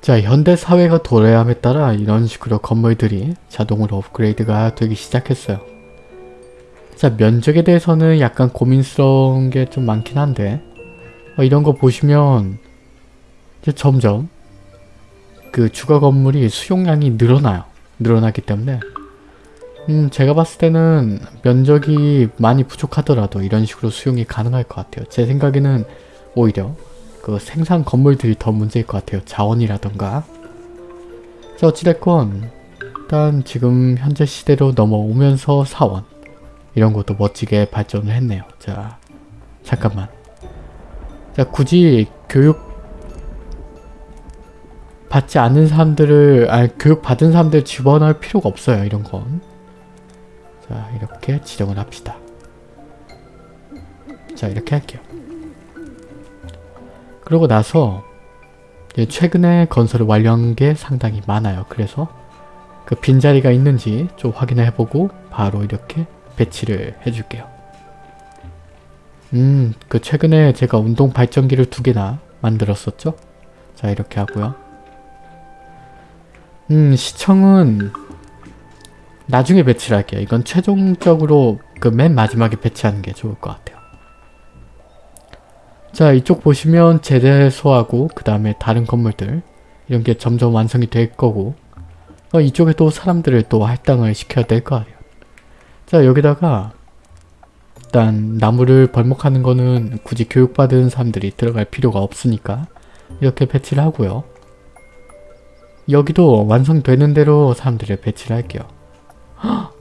자 현대 사회가 도래함에 따라 이런 식으로 건물들이 자동으로 업그레이드가 되기 시작했어요. 자 면적에 대해서는 약간 고민스러운 게 좀 많긴 한데 어, 이런 거 보시면 이제 점점 그 주거 건물이 수용량이 늘어나요. 늘어나기 때문에 음 제가 봤을 때는 면적이 많이 부족하더라도 이런 식으로 수용이 가능할 것 같아요. 제 생각에는 오히려 그 생산 건물들이 더 문제일 것 같아요. 자원이라던가 자 어찌됐건 일단 지금 현재 시대로 넘어오면서 사원 이런 것도 멋지게 발전을 했네요. 자 잠깐만 자 굳이 교육 받지 않는 사람들을 아니 교육 받은 사람들 집어넣을 필요가 없어요 이런 건. 자 이렇게 지정을 합시다. 자 이렇게 할게요. 그러고 나서 최근에 건설을 완료한 게 상당히 많아요. 그래서 그 빈자리가 있는지 좀 확인을 해보고 바로 이렇게 배치를 해줄게요. 음, 그 최근에 제가 운동 발전기를 두 개나 만들었었죠? 자, 이렇게 하고요. 음, 시청은 나중에 배치를 할게요. 이건 최종적으로 그 맨 마지막에 배치하는 게 좋을 것 같아요. 자, 이쪽 보시면 제대소하고 그 다음에 다른 건물들 이런 게 점점 완성이 될 거고 어, 이쪽에 또 사람들을 또 할당을 시켜야 될 거 아니에요. 자, 여기다가 일단 나무를 벌목하는 거는 굳이 교육받은 사람들이 들어갈 필요가 없으니까 이렇게 배치를 하고요. 여기도 완성되는 대로 사람들을 배치를 할게요. 헉!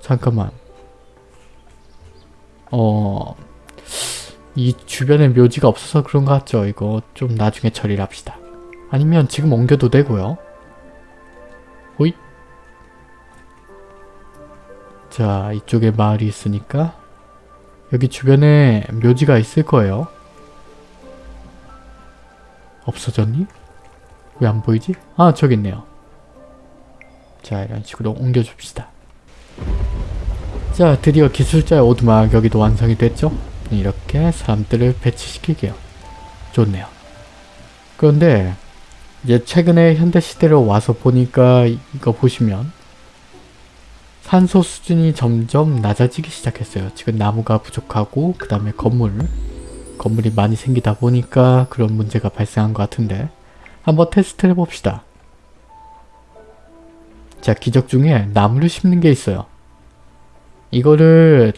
잠깐만. 어... 이 주변에 묘지가 없어서 그런 것 같죠? 이거 좀 나중에 처리를 합시다. 아니면 지금 옮겨도 되고요. 호잇. 자, 이쪽에 마을이 있으니까 여기 주변에 묘지가 있을 거예요. 없어졌니? 왜 안 보이지? 아 저기 있네요. 자 이런 식으로 옮겨줍시다. 자 드디어 기술자의 오두막 여기도 완성이 됐죠? 이렇게 사람들을 배치시키게요. 좋네요. 그런데 이제 최근에 현대시대로 와서 보니까 이거 보시면 산소 수준이 점점 낮아지기 시작했어요. 지금 나무가 부족하고 그 다음에 건물 건물이 많이 생기다 보니까 그런 문제가 발생한 것 같은데 한번 테스트를 해봅시다. 자 기적 중에 나무를 심는 게 있어요. 이거를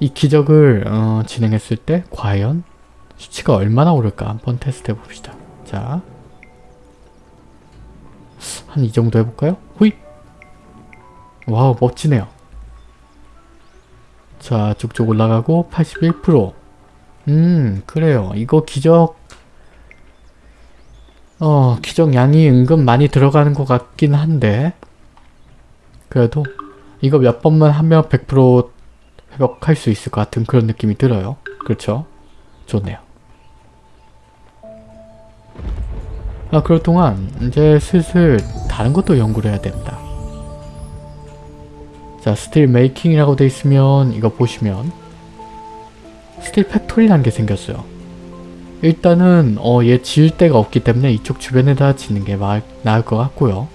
이 기적을 어, 진행했을 때 과연 수치가 얼마나 오를까 한번 테스트 해봅시다. 자, 한 이 정도 해볼까요? 호잇! 와우 멋지네요. 자 쭉쭉 올라가고 81%음 그래요. 이거 기적 어 기적 양이 은근 많이 들어가는 것 같긴 한데 그래도 이거 몇 번만 하면 100% 회복할 수 있을 것 같은 그런 느낌이 들어요. 그렇죠? 좋네요. 아 그럴 동안 이제 슬슬 다른 것도 연구를 해야 됩니다. 자 steel making이라고 돼 있으면 이거 보시면 steel factory라는 게 생겼어요. 일단은 어, 얘 지을 데가 없기 때문에 이쪽 주변에다 짓는 게 마, 나을 것 같고요.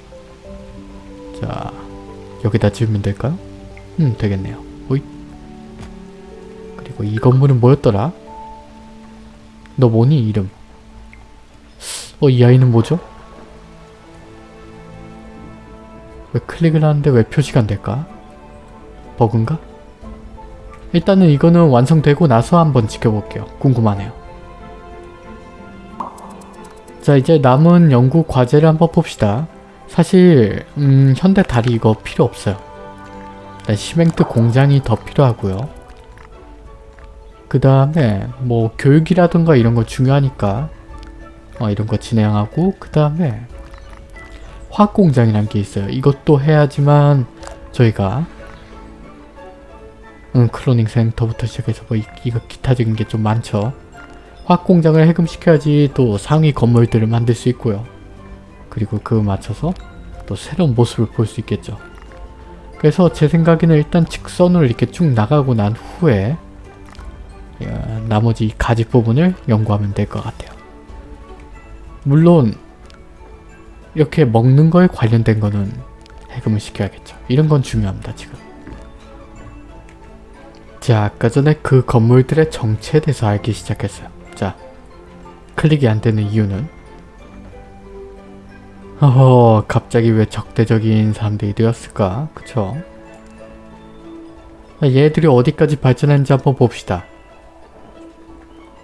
자 여기다 지으면 될까요? 음 되겠네요. 그리고 이 건물은 뭐였더라? 너 뭐니 이름? 어 이 아이는 뭐죠? 왜 클릭을 하는데 왜 표시가 안 될까? 버그인가? 일단은 이거는 완성되고 나서 한번 지켜볼게요. 궁금하네요. 자 이제 남은 연구 과제를 한번 봅시다. 사실 음, 현대 다리 이거 필요 없어요. 일단 시멘트 공장이 더 필요하고요. 그 다음에 뭐 교육이라든가 이런 거 중요하니까 어, 이런 거 진행하고 그 다음에 화학 공장이란 게 있어요. 이것도 해야지만 저희가 음, 클로닝 센터부터 시작해서 뭐 이, 이거 기타적인 게 좀 많죠. 화학 공장을 해금시켜야지 또 상위 건물들을 만들 수 있고요. 그리고 그 맞춰서 또 새로운 모습을 볼 수 있겠죠. 그래서 제 생각에는 일단 직선으로 이렇게 쭉 나가고 난 후에 나머지 가지 부분을 연구하면 될 것 같아요. 물론 이렇게 먹는 거에 관련된 거는 해금을 시켜야겠죠. 이런 건 중요합니다 지금. 자 아까 전에 그 건물들의 정체에 대해서 알기 시작했어요. 자 클릭이 안 되는 이유는 어허 갑자기 왜 적대적인 사람들이 되었을까 그쵸 얘들이 어디까지 발전했는지 한번 봅시다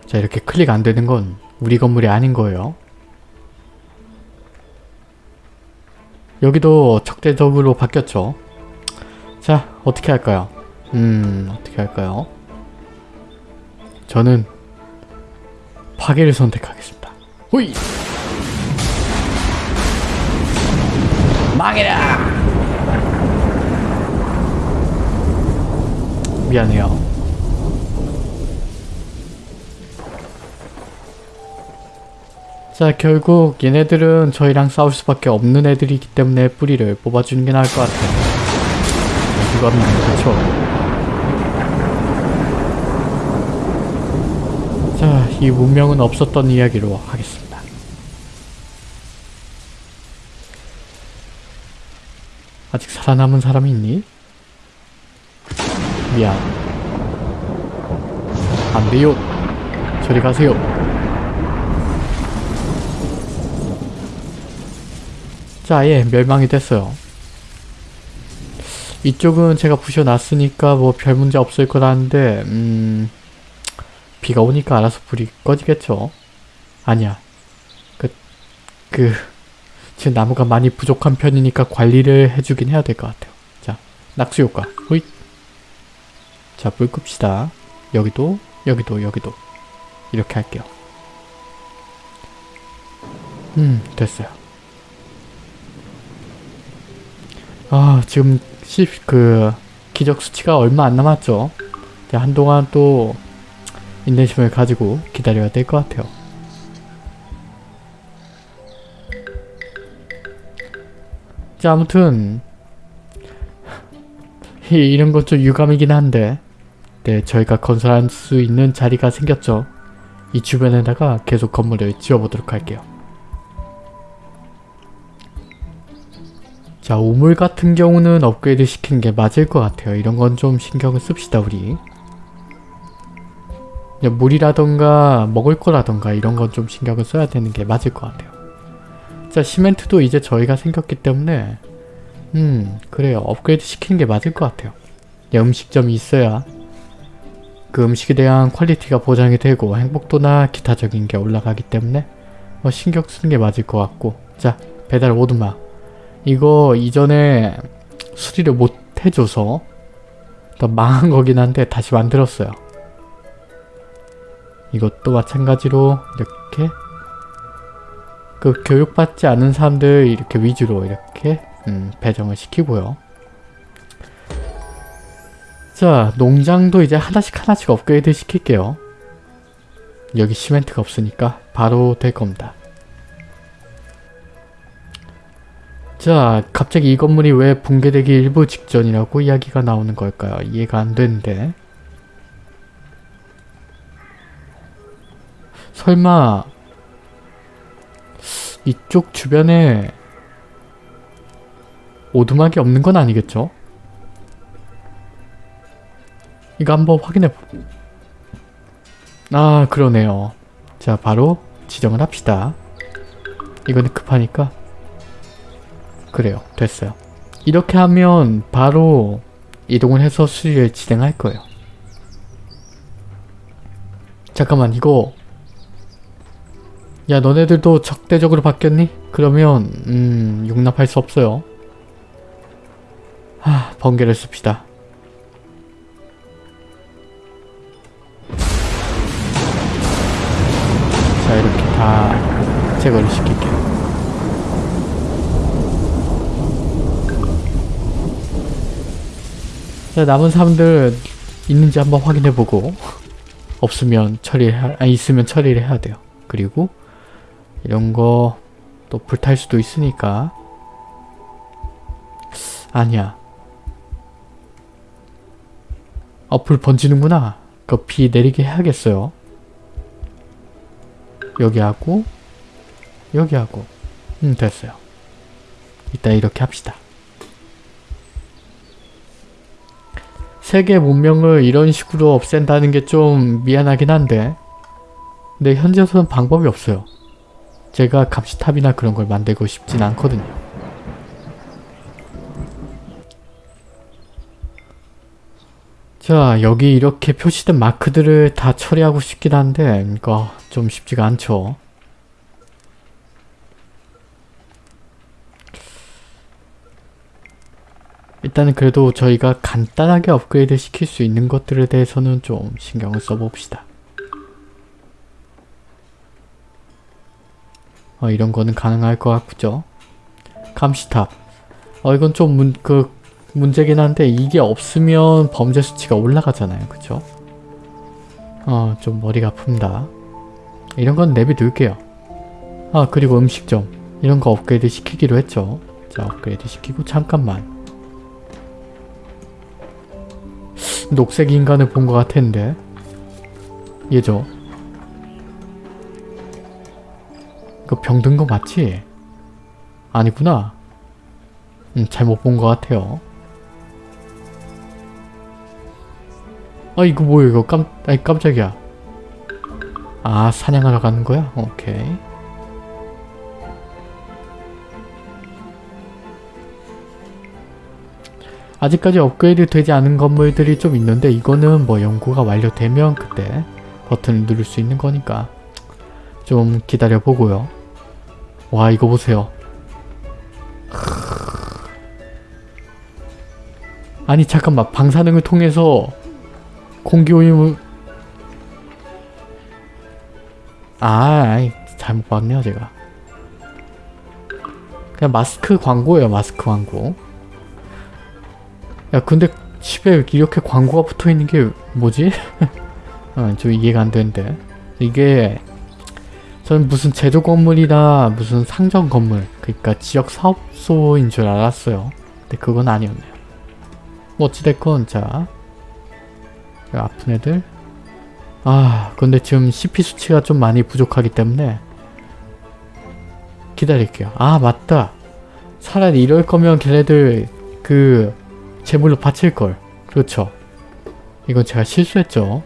자 이렇게 클릭 안 되는 건 우리 건물이 아닌 거예요. 여기도 적대적으로 바뀌었죠. 자 어떻게 할까요? 음 어떻게 할까요? 저는 파괴를 선택하겠습니다. 호이! 망해라! 미안해요. 자 결국 얘네들은 저희랑 싸울 수밖에 없는 애들이기 때문에 뿌리를 뽑아주는 게 나을 것 같아요. 누가 믿는 그쵸? 자, 이 문명은 없었던 이야기로 하겠습니다. 아직 살아남은 사람이 있니? 미안. 안 돼요. 저리 가세요. 자, 아예 멸망이 됐어요. 이쪽은 제가 부셔놨으니까 뭐 별 문제 없을 거라는데 음... 비가 오니까 알아서 불이 꺼지겠죠? 아니야. 그... 그... 지금 나무가 많이 부족한 편이니까 관리를 해주긴 해야 될 것 같아요. 자, 낙수 효과. 호잇. 자, 불 끕시다. 여기도, 여기도, 여기도. 이렇게 할게요. 음, 됐어요. 아, 지금 시, 그 기적 수치가 얼마 안 남았죠. 한동안 또 인내심을 가지고 기다려야 될 것 같아요. 자 아무튼 이런 건좀 유감이긴 한데 네 저희가 건설할 수 있는 자리가 생겼죠. 이 주변에다가 계속 건물을 지어보도록 할게요. 자 우물 같은 경우는 업그레이드 시키는 게 맞을 것 같아요. 이런 건 좀 신경을 씁시다 우리. 물이라던가 먹을 거라던가 이런 건 좀 신경을 써야 되는 게 맞을 것 같아요. 자 시멘트도 이제 저희가 생겼기 때문에 음 그래요 업그레이드 시키는 게 맞을 것 같아요 야, 음식점이 있어야 그 음식에 대한 퀄리티가 보장이 되고 행복도나 기타적인 게 올라가기 때문에 뭐 신경 쓰는 게 맞을 것 같고 자 배달 오두막 이거 이전에 수리를 못 해줘서 더 망한 거긴 한데 다시 만들었어요 이것도 마찬가지로 이렇게 그 교육받지 않은 사람들 이렇게 위주로 이렇게 음, 배정을 시키고요. 자 농장도 이제 하나씩 하나씩 업그레이드 시킬게요. 여기 시멘트가 없으니까 바로 될 겁니다. 자 갑자기 이 건물이 왜 붕괴되기 일부 직전이라고 이야기가 나오는 걸까요? 이해가 안 되는데 설마 이쪽 주변에 오두막이 없는 건 아니겠죠? 이거 한번 확인해 보... 아 그러네요. 자 바로 지정을 합시다. 이거는 급하니까 그래요. 됐어요. 이렇게 하면 바로 이동을 해서 수리를 진행할 거예요. 잠깐만 이거 야 너네들도 적대적으로 바뀌었니? 그러면 음 용납할 수 없어요. 하 번개를 씁시다. 자 이렇게 다 제거를 시킬게요. 자 남은 사람들 있는지 한번 확인해보고 없으면 처리 아 있으면 처리를 해야 돼요. 그리고 이런 거 또 불탈 수도 있으니까 아니야 어, 불 번지는구나 그 비 내리게 해야겠어요 여기 하고 여기 하고 음 됐어요. 이따 이렇게 합시다. 세계 문명을 이런 식으로 없앤다는 게 좀 미안하긴 한데 근데 현재로서는 방법이 없어요. 제가 감시탑이나 그런 걸 만들고 싶진 않거든요. 자 여기 이렇게 표시된 마크들을 다 처리하고 싶긴 한데 이거 좀 쉽지가 않죠. 일단은 그래도 저희가 간단하게 업그레이드 시킬 수 있는 것들에 대해서는 좀 신경을 써봅시다. 어, 이런 거는 가능할 것 같죠? 감시탑. 어, 이건 좀 문, 그, 문제긴 한데, 이게 없으면 범죄 수치가 올라가잖아요. 그쵸? 어, 좀 머리가 아픕니다. 이런 건 내비둘게요. 아, 그리고 음식점. 이런 거 업그레이드 시키기로 했죠. 자, 업그레이드 시키고, 잠깐만. 녹색 인간을 본 것 같았는데. 얘죠. 이거 병든 거 맞지? 아니구나. 음, 잘못 본 것 같아요. 아 이거 뭐야 이거 깜, 아니 깜짝이야. 아 사냥하러 가는 거야? 오케이 아직까지 업그레이드 되지 않은 건물들이 좀 있는데 이거는 뭐 연구가 완료되면 그때 버튼을 누를 수 있는 거니까 좀 기다려 보고요. 와 이거 보세요. 아니 잠깐만 방사능을 통해서 공기오염을 아 잘못 봤네요 제가 그냥 마스크 광고예요 마스크 광고 야 근데 집에 이렇게 광고가 붙어있는 게 뭐지? 어, 좀 이해가 안 되는데. 이게 저는 무슨 제조 건물이나 무슨 상점 건물 그러니까 지역 사업소인 줄 알았어요. 근데 그건 아니었네요. 뭐 어찌됐건 자 아픈 애들. 아 근데 지금 CP 수치가 좀 많이 부족하기 때문에 기다릴게요. 아 맞다. 차라리 이럴 거면 걔네들 그 제물로 바칠걸. 그렇죠. 이건 제가 실수했죠.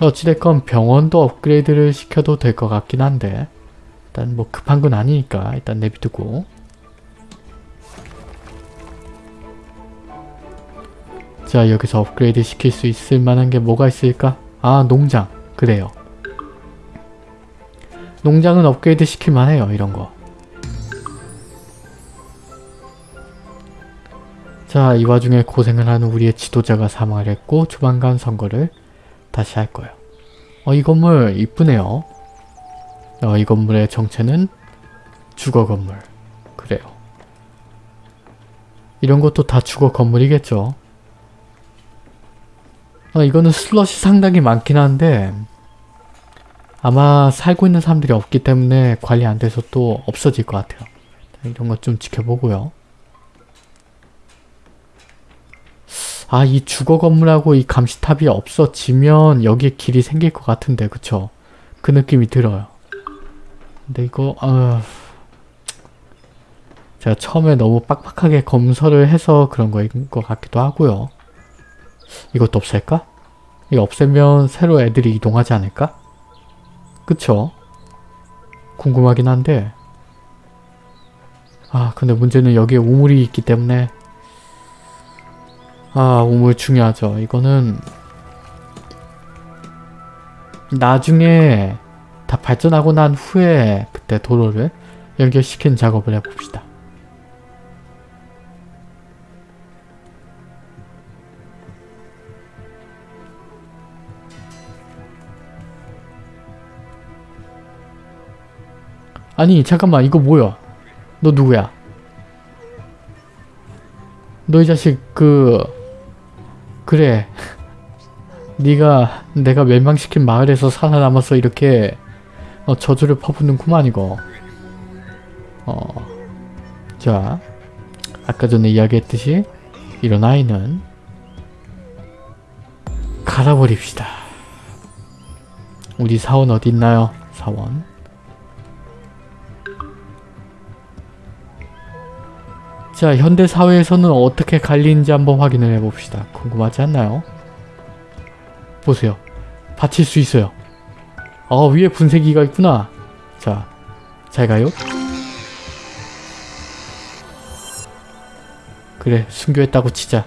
자, 어찌됐건 병원도 업그레이드를 시켜도 될 것 같긴 한데 일단 뭐 급한 건 아니니까 일단 내비두고 자 여기서 업그레이드 시킬 수 있을 만한 게 뭐가 있을까? 아 농장 그래요 농장은 업그레이드 시킬 만해요 이런 거 자, 이 와중에 고생을 하는 우리의 지도자가 사망을 했고 조만간 선거를 다시 할 거예요. 어, 이 건물 이쁘네요. 어, 이 건물의 정체는 주거 건물. 그래요. 이런 것도 다 주거 건물이겠죠. 어, 이거는 슬롯이 상당히 많긴 한데 아마 살고 있는 사람들이 없기 때문에 관리 안 돼서 또 없어질 것 같아요. 이런 것 좀 지켜보고요. 아, 이 주거 건물하고 이 감시탑이 없어지면 여기에 길이 생길 것 같은데, 그쵸? 그 느낌이 들어요. 근데 이거, 아... 제가 처음에 너무 빡빡하게 검설을 해서 그런 거인 것 같기도 하고요. 이것도 없앨까? 이거 없애면 새로 애들이 이동하지 않을까? 그쵸? 궁금하긴 한데 아 근데 문제는 여기에 우물이 있기 때문에 아 우물 중요하죠. 이거는 나중에 다 발전하고 난 후에 그때 도로를 연결시키는 작업을 해봅시다. 아니 잠깐만 이거 뭐야 너 누구야 너 이 자식 그 그래. 네가 내가 멸망시킨 마을에서 살아남아서 이렇게 어, 저주를 퍼붓는구만 이거. 어, 자 아까 전에 이야기했듯이 이런 아이는. 갈아버립시다. 우리 사원 어디 있나요? 사원. 자, 현대 사회에서는 어떻게 갈리는지 한번 확인을 해봅시다. 궁금하지 않나요? 보세요. 받칠 수 있어요. 아, 위에 분쇄기가 있구나. 자, 잘 가요. 그래, 순교했다고 치자.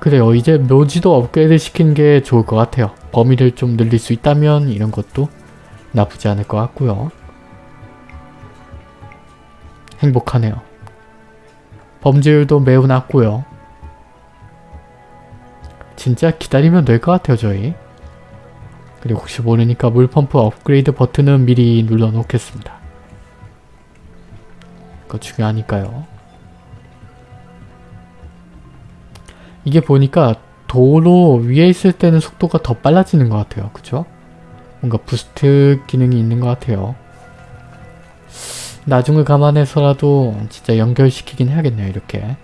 그래요. 이제 묘지도 업그레이드 시키는 게 좋을 것 같아요. 범위를 좀 늘릴 수 있다면 이런 것도 나쁘지 않을 것 같고요. 행복하네요. 범죄율도 매우 낮고요. 진짜 기다리면 될 것 같아요 저희. 그리고 혹시 모르니까 물펌프 업그레이드 버튼은 미리 눌러 놓겠습니다. 그거 중요하니까요. 이게 보니까 도로 위에 있을 때는 속도가 더 빨라지는 것 같아요. 그쵸? 뭔가 부스트 기능이 있는 것 같아요. 나중을 감안해서라도 진짜 연결시키긴 해야겠네요. 이렇게.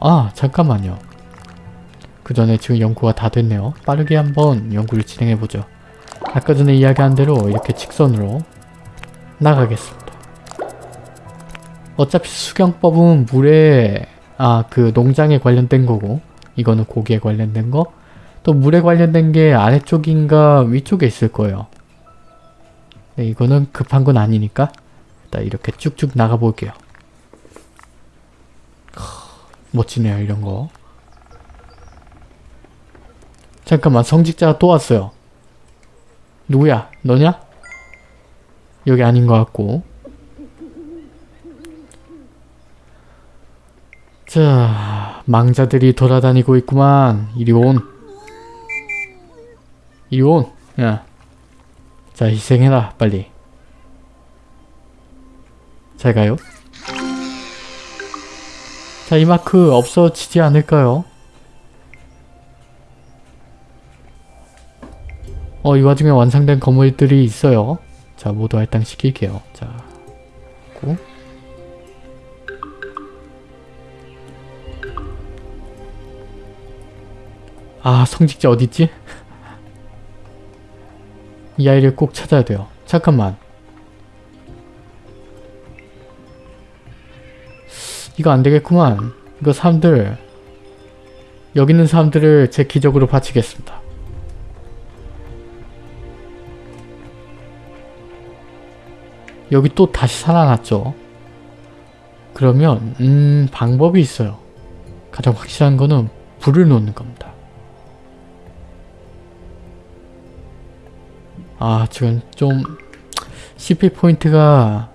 아 잠깐만요. 그 전에 지금 연구가 다 됐네요. 빠르게 한번 연구를 진행해보죠. 아까 전에 이야기한 대로 이렇게 직선으로 나가겠습니다. 어차피 수경법은 물에 아 그 농장에 관련된 거고 이거는 고기에 관련된 거 또 물에 관련된 게 아래쪽인가 위쪽에 있을 거예요. 네, 이거는 급한 건 아니니까 일단 이렇게 쭉쭉 나가 볼게요. 멋지네요 이런 거. 잠깐만 성직자가 또 왔어요. 누구야? 너냐? 여기 아닌 것 같고 자 망자들이 돌아다니고 있구만 이리 온 이리 온 야. 자 희생해라 빨리 잘 가요 자 이 마크 없어지지 않을까요? 어 이 와중에 완성된 건물들이 있어요 자 모두 할당시킬게요 자 고. 아 성직자 어딨지? 이 아이를 꼭 찾아야 돼요. 잠깐만. 이거 안 되겠구만. 이거 사람들 여기 있는 사람들을 제 기적으로 바치겠습니다. 여기 또 다시 살아났죠. 그러면 음 방법이 있어요. 가장 확실한 거는 불을 놓는 겁니다. 아 지금 좀 CP 포인트가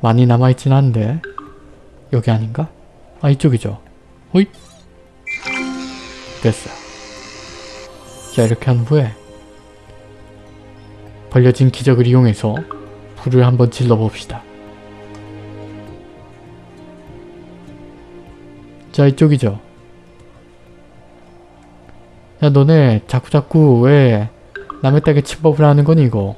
많이 남아있진 한데 여기 아닌가? 아 이쪽이죠. 호잇 됐어요 자 이렇게 한 후에 벌려진 기적을 이용해서 불을 한번 질러봅시다. 자 이쪽이죠. 야 너네 자꾸자꾸 왜 남의 땅에 침범을 하는 거니 이거.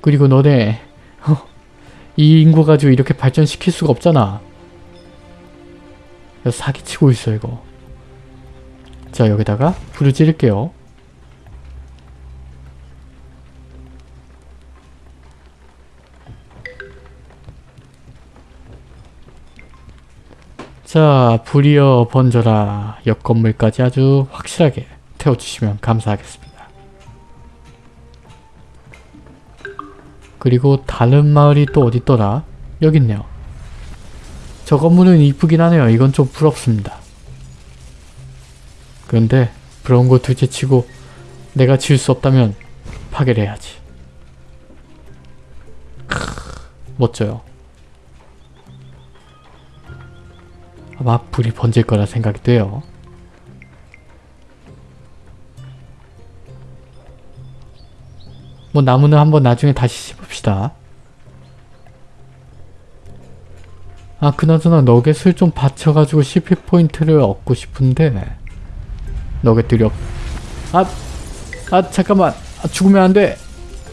그리고 너네 이 인구 가지고 이렇게 발전시킬 수가 없잖아. 사기치고 있어 이거. 자 여기다가 불을 지를게요. 자 불이여 번져라. 옆 건물까지 아주 확실하게 태워주시면 감사하겠습니다. 그리고 다른 마을이 또 어딨더라? 여기 있네요. 저 건물은 이쁘긴 하네요. 이건 좀 부럽습니다. 그런데 부러운 거 둘째 치고 내가 지을 수 없다면 파괴를 해야지. 크, 멋져요. 아마 불이 번질 거라 생각이 돼요. 뭐 나무는 한번 나중에 다시 씹읍시다. 아 그나저나 너겟을 좀 받쳐가지고 CP 포인트를 얻고 싶은데 너겟들이 없... 아! 아 잠깐만! 아, 죽으면 안 돼!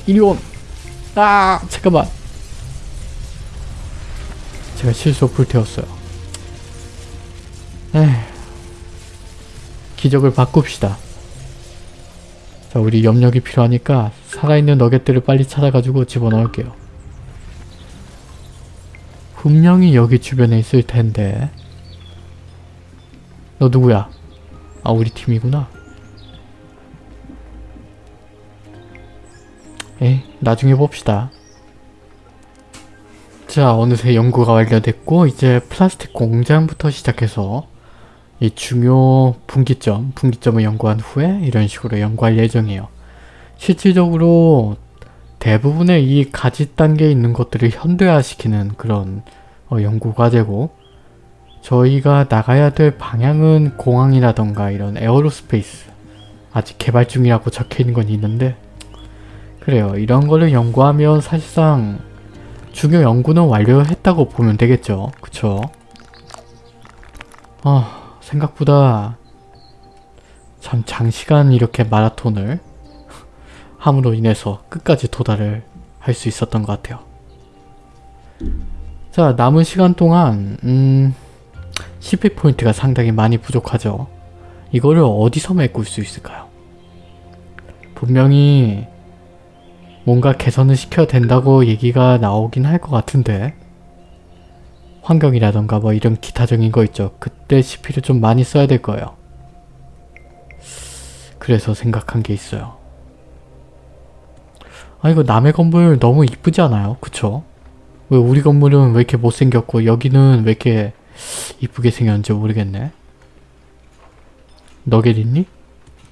이리 온! 아 잠깐만! 제가 실수로 불태웠어요. 에휴. 기적을 바꿉시다. 자, 우리 염력이 필요하니까 살아있는 너겟들을 빨리 찾아가지고 집어넣을게요. 분명히 여기 주변에 있을 텐데 너 누구야? 아 우리 팀이구나. 에이 나중에 봅시다. 자 어느새 연구가 완료됐고 이제 플라스틱 공장부터 시작해서 이 중요 분기점, 분기점을 연구한 후에 이런 식으로 연구할 예정이에요. 실질적으로 대부분의 이 가지 단계에 있는 것들을 현대화시키는 그런 어, 연구 과제고 저희가 나가야 될 방향은 공항이라던가 이런 aerospace 아직 개발 중이라고 적혀있는 건 있는데 그래요. 이런 거를 연구하면 사실상 중요 연구는 완료했다고 보면 되겠죠. 그쵸? 아 생각보다 참 장시간 이렇게 마라톤을 함으로 인해서 끝까지 도달을 할 수 있었던 것 같아요. 자 남은 시간 동안 음... CP포인트가 상당히 많이 부족하죠. 이거를 어디서 메꿀 수 있을까요? 분명히 뭔가 개선을 시켜야 된다고 얘기가 나오긴 할 것 같은데 환경이라던가 뭐 이런 기타적인 거 있죠. 그때 CP를 좀 많이 써야 될 거예요. 그래서 생각한 게 있어요. 아 이거 남의 건물 너무 이쁘지 않아요? 그쵸? 왜 우리 건물은 왜 이렇게 못생겼고 여기는 왜 이렇게 이쁘게 생겼는지 모르겠네. 너겟 있니?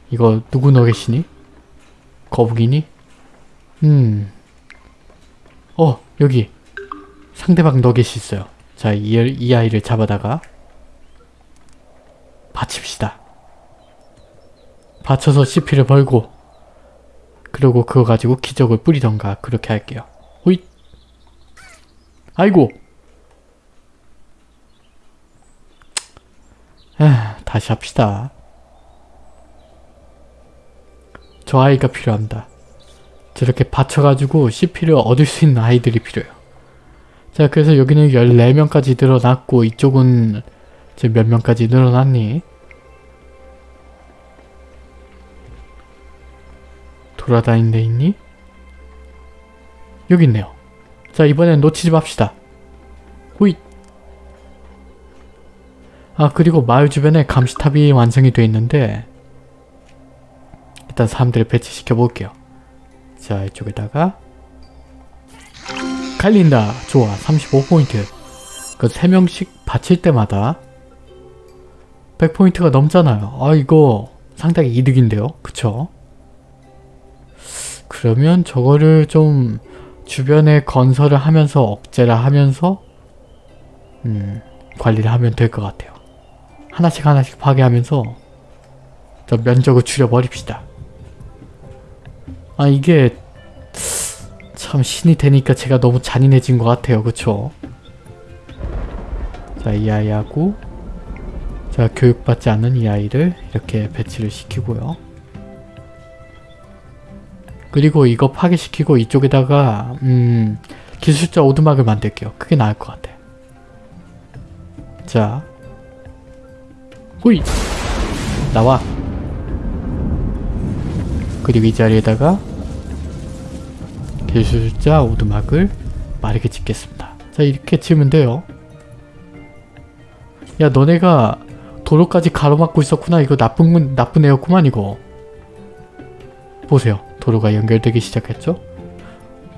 이거 누구 너겟이니? 거북이니? 음. 어 여기 상대방 너겟이 있어요. 자, 이, 이 아이를 잡아다가 받칩시다. 받쳐서 CP를 벌고 그리고 그거 가지고 기적을 뿌리던가 그렇게 할게요. 호잇! 아이고! 에 다시 합시다. 저 아이가 필요합니다. 저렇게 받쳐가지고 CP를 얻을 수 있는 아이들이 필요해요. 자 그래서 여기는 14명까지 늘어났고 이쪽은 이제 몇 명까지 늘어났니? 돌아다닌 데 있니? 여기 있네요. 자 이번엔 놓치지 맙시다. 호잇 아 그리고 마을 주변에 감시탑이 완성이 되어 있는데 일단 사람들을 배치시켜 볼게요. 자 이쪽에다가 갈린다. 좋아. 35포인트. 그 3명씩 바칠 때마다 100포인트가 넘잖아요. 아 이거 상당히 이득인데요. 그쵸? 그러면 저거를 좀 주변에 건설을 하면서 억제를 하면서 음, 관리를 하면 될 것 같아요. 하나씩 하나씩 파괴하면서 저 면적을 줄여버립시다. 아 이게 참 신이 되니까 제가 너무 잔인해진 것 같아요. 그쵸? 자, 이 아이하고 자, 교육받지 않는 이 아이를 이렇게 배치를 시키고요. 그리고 이거 파괴시키고 이쪽에다가 음, 기술자 오두막을 만들게요. 그게 나을 것 같아. 자, 호이! 나와! 그리고 이 자리에다가 기술자 오두막을 마르게 짓겠습니다. 자 이렇게 치면 돼요. 야 너네가 도로까지 가로막고 있었구나. 이거 나쁜 나쁜 애였구만 이거. 보세요. 도로가 연결되기 시작했죠?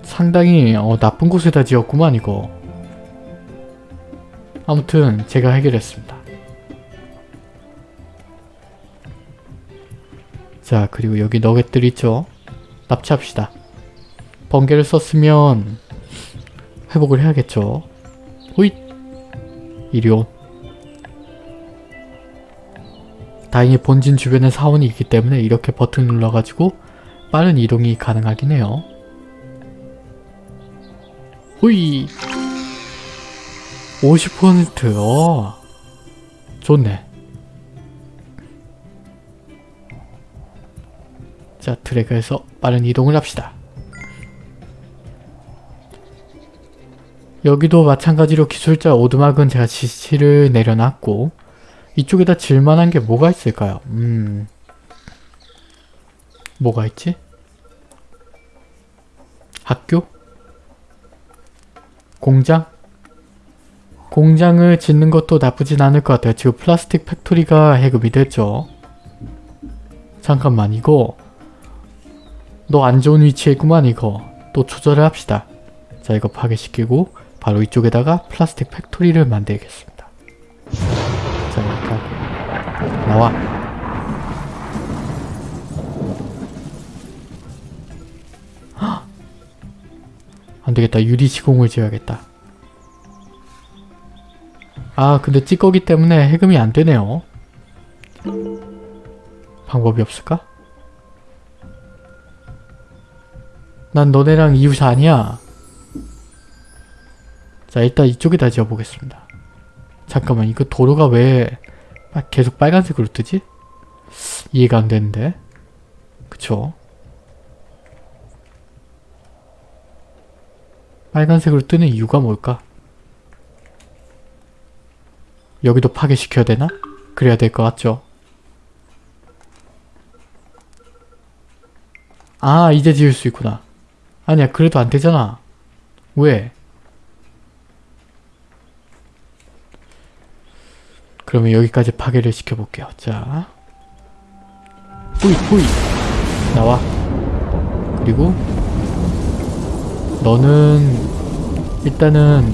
상당히 어, 나쁜 곳에다 지었구만 이거. 아무튼 제가 해결했습니다. 자 그리고 여기 너겟들 있죠? 납치합시다. 번개를 썼으면 회복을 해야겠죠. 호잇! 이리온. 다행히 본진 주변에 사원이 있기 때문에 이렇게 버튼 눌러가지고 빠른 이동이 가능하긴 해요. 호이! 50% 어. 좋네. 자 트랙에서 빠른 이동을 합시다. 여기도 마찬가지로 기술자 오두막은 제가 지시를 내려놨고 이쪽에다 질만한 게 뭐가 있을까요? 음... 뭐가 있지? 학교? 공장? 공장을 짓는 것도 나쁘진 않을 것 같아요. 지금 plastic factory가 해금이 됐죠. 잠깐만 이거 너 안 좋은 위치에 있구만 이거 또 조절을 합시다. 자 이거 파괴시키고 바로 이쪽에다가 plastic factory를 만들겠습니다. 자 이렇게 나와 헉! 안되겠다 유리 시공을 지어야겠다. 아 근데 찌꺼기 때문에 해금이 안되네요. 방법이 없을까? 난 너네랑 이웃이 아니야. 자 일단 이쪽에다 지어보겠습니다. 잠깐만 이거 도로가 왜 계속 빨간색으로 뜨지? 이해가 안 되는데. 그쵸? 빨간색으로 뜨는 이유가 뭘까? 여기도 파괴시켜야 되나? 그래야 될 것 같죠? 아 이제 지을 수 있구나. 아니야 그래도 안 되잖아. 왜? 그러면 여기까지 파괴를 시켜볼게요. 자 뿌이 뿌이 나와 그리고 너는 일단은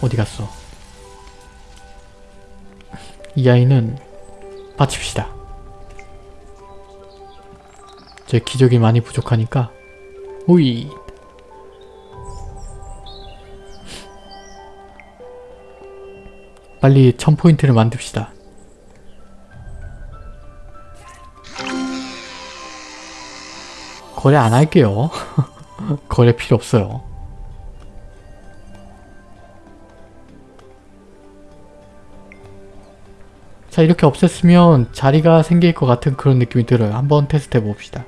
어디 갔어? 이 아이는 바칩시다. 제 기적이 많이 부족하니까 오이 빨리 1000포인트를 만듭시다. 거래 안 할게요. 거래 필요 없어요. 자 이렇게 없앴으면 자리가 생길 것 같은 그런 느낌이 들어요. 한번 테스트 해봅시다.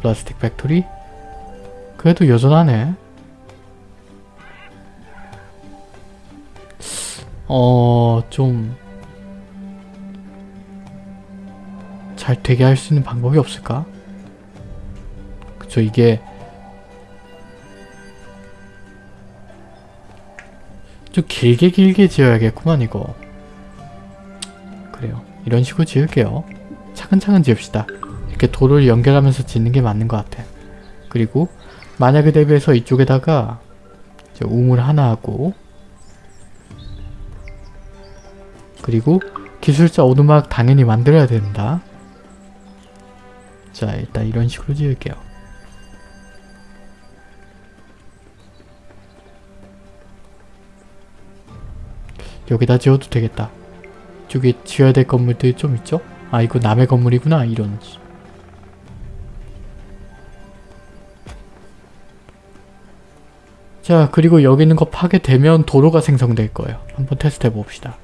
plastic factory? 그래도 여전하네. 어... 좀... 잘 되게 할 수 있는 방법이 없을까? 그쵸 이게 좀 길게 길게 지어야겠구만 이거. 그래요. 이런 식으로 지을게요. 차근차근 지읍시다. 이렇게 도를 연결하면서 짓는 게 맞는 것 같아. 그리고 만약에 대비해서 이쪽에다가 우물 하나 하고 그리고 기술자 오두막 당연히 만들어야 된다. 자 일단 이런 식으로 지을게요. 여기다 지어도 되겠다. 저기 지어야 될 건물들이 좀 있죠? 아 이거 남의 건물이구나 이런. 자 그리고 여기 있는 거 파괴되면 도로가 생성될 거예요. 한번 테스트 해봅시다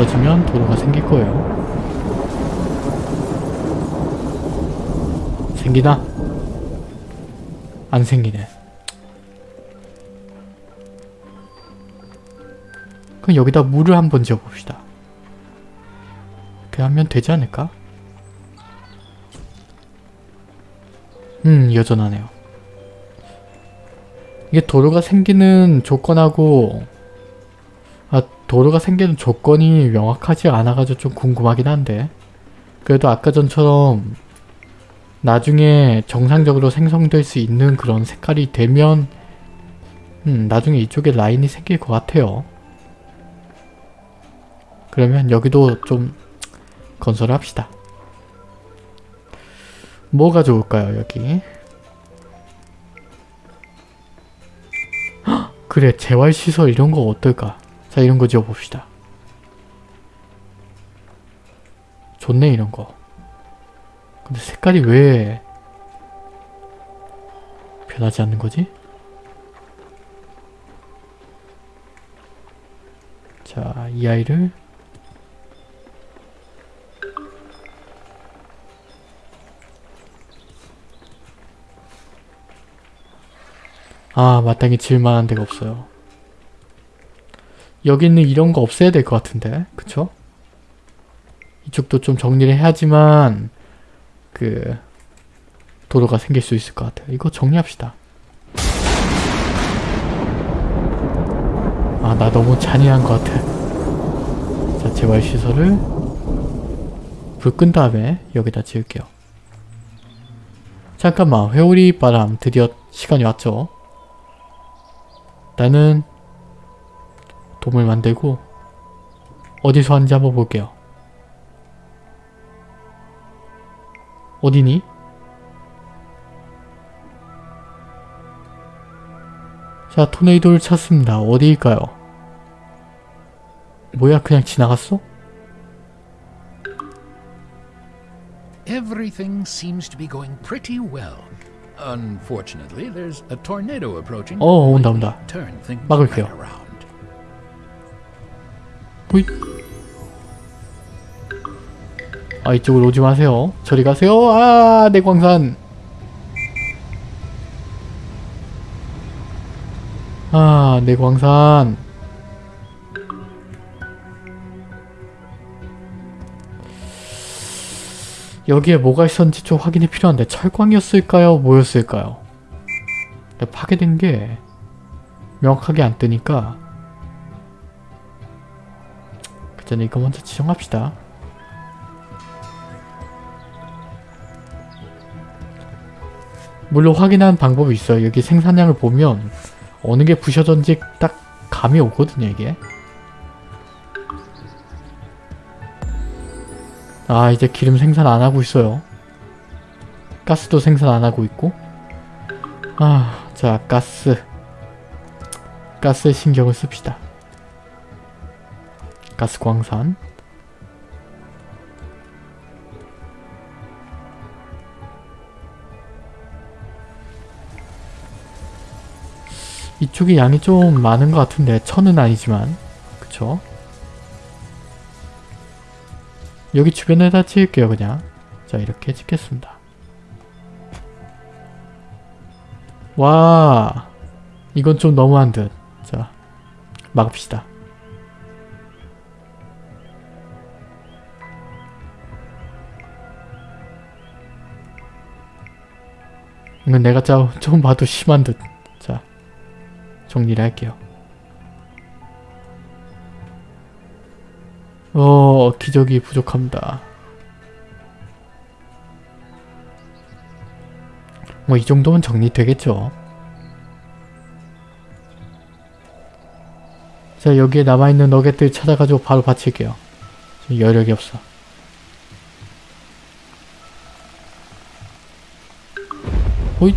없어지면 도로가 생길 거예요 생기나? 안 생기네 그럼 여기다 물을 한번 지어봅시다 이렇게 하면 되지 않을까? 음 여전하네요 이게 도로가 생기는 조건하고 아 도로가 생기는 조건이 명확하지 않아가지고 좀 궁금하긴 한데 그래도 아까 전처럼 나중에 정상적으로 생성될 수 있는 그런 색깔이 되면 음, 나중에 이쪽에 라인이 생길 것 같아요. 그러면 여기도 좀 건설을 합시다. 뭐가 좋을까요 여기? 헉, 그래 재활시설 이런 거 어떨까? 자 이런 거 지어봅시다. 좋네 이런 거. 근데 색깔이 왜 변하지 않는 거지? 자, 이 아이를 아, 마땅히 질만한 데가 없어요. 여기는 이런 거 없애야 될 것 같은데 그쵸? 이쪽도 좀 정리를 해야지만 그 도로가 생길 수 있을 것 같아요. 이거 정리합시다. 아 나 너무 잔인한 것 같아. 자 재활시설을 불 끈 다음에 여기다 지을게요. 잠깐만 회오리 바람 드디어 시간이 왔죠. 나는 돔을 만들고 어디서 하는지 한번 볼게요. 어디니? 자 토네이도를 찾습니다. 어디일까요? 뭐야 그냥 지나갔어? Everything seems to be going pretty well. Unfortunately, there's a tornado approaching. 어 온다 온다. 막을게요. 호잇. 아 이쪽으로 오지 마세요. 저리 가세요. 아 내 광산. 아 내 광산. 여기에 뭐가 있었는지 좀 확인이 필요한데 철광이었을까요? 뭐였을까요? 파괴된 게 명확하게 안 뜨니까 그 전에 이거 먼저 지정합시다. 물론 확인한 방법이 있어요. 여기 생산량을 보면 어느 게 부셔졌는지 딱 감이 오거든요, 이게. 아, 이제 기름 생산 안 하고 있어요. 가스도 생산 안 하고 있고. 아, 자, 가스. 가스에 신경을 씁시다. 가스 광산. 이쪽이 양이 좀 많은 것 같은데 천은 아니지만 그쵸? 여기 주변에다 찍을게요 그냥 자 이렇게 찍겠습니다 와 이건 좀 너무한 듯자 막읍시다 이건 내가 짜- 좀 봐도 심한 듯. 자 정리를 할게요. 어 기적이 부족합니다. 뭐 이 정도면 정리되겠죠? 자 여기에 남아있는 너겟들 찾아가지고 바로 바칠게요. 여력이 없어 호잇.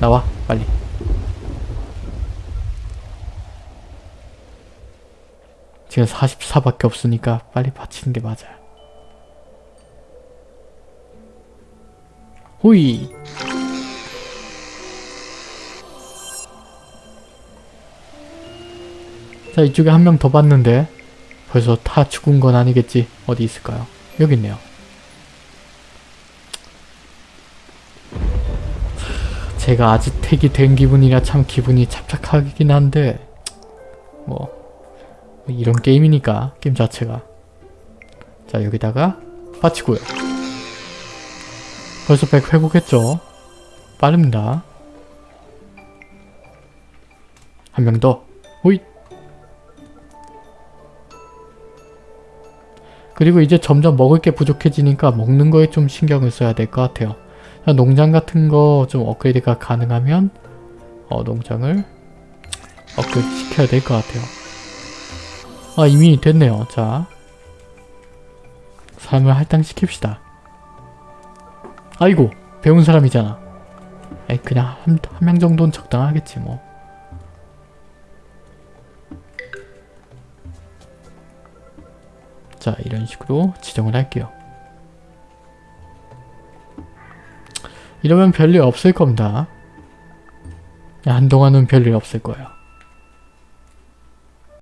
나와 빨리. 지금 44밖에 없으니까 빨리 바치는 게 맞아요. 호이 자 이쪽에 한 명 더 봤는데 벌써 다 죽은 건 아니겠지? 어디 있을까요? 여기 있네요 제가 아즈텍이 된 기분이라 참 기분이 착착하긴 한데 뭐 이런 게임이니까 게임 자체가. 자 여기다가 빠치고요. 벌써 100 회복했죠? 빠릅니다. 한 명 더. 호잇! 그리고 이제 점점 먹을 게 부족해지니까 먹는 거에 좀 신경을 써야 될 것 같아요 농장 같은 거 좀 업그레이드가 가능하면 어, 농장을 업그레이드 시켜야 될 것 같아요. 아 이미 됐네요. 자 사람을 할당시킵시다. 아이고 배운 사람이잖아. 에이 그냥 한 명 정도는 적당하겠지 뭐. 자 이런 식으로 지정을 할게요. 이러면 별일 없을 겁니다. 한동안은 별일 없을 거예요.